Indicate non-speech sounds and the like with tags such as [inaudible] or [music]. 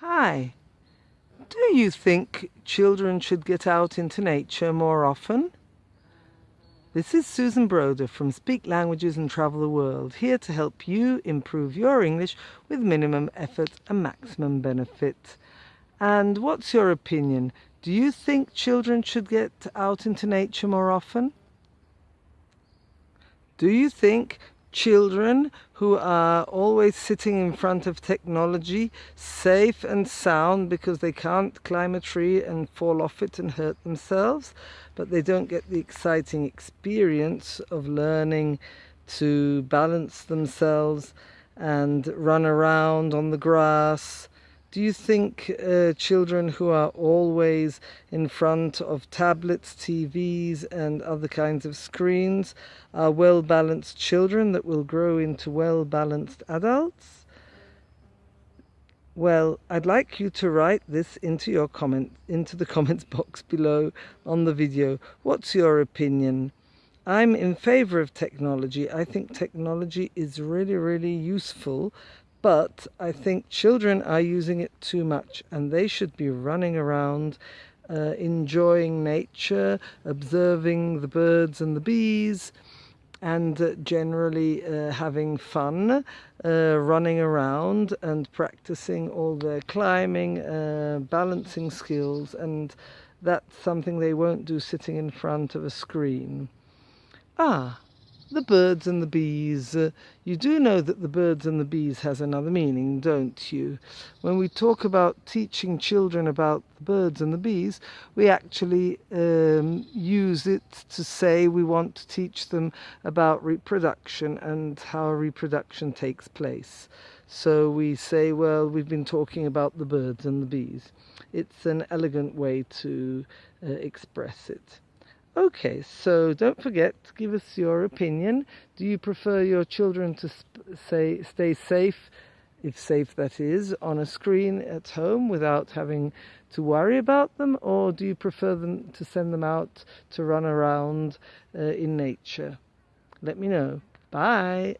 Hi. Do you think children should get out into nature more often? This is Susan Broder from Speak Languages and Travel the World, here to help you improve your English with minimum effort and maximum benefit. And what's your opinion? Do you think children should get out into nature more often? Do you think children who are always sitting in front of technology, safe and sound because they can't climb a tree and fall off it and hurt themselves, but they don't get the exciting experience of learning to balance themselves and run around on the grass do you think uh, children who are always in front of tablets, TVs and other kinds of screens are well-balanced children that will grow into well-balanced adults? Well, I'd like you to write this into your comment into the [laughs] comments box below on the video. What's your opinion? I'm in favor of technology. I think technology is really, really useful but I think children are using it too much and they should be running around uh, enjoying nature, observing the birds and the bees and uh, generally uh, having fun, uh, running around and practicing all their climbing, uh, balancing skills and that's something they won't do sitting in front of a screen. Ah, the birds and the bees. Uh, you do know that the birds and the bees has another meaning, don't you? When we talk about teaching children about the birds and the bees, we actually um, use it to say we want to teach them about reproduction and how reproduction takes place. So we say, well, we've been talking about the birds and the bees. It's an elegant way to uh, express it. Okay, so don't forget to give us your opinion. Do you prefer your children to say stay safe, if safe that is, on a screen at home without having to worry about them, or do you prefer them to send them out to run around uh, in nature? Let me know. Bye.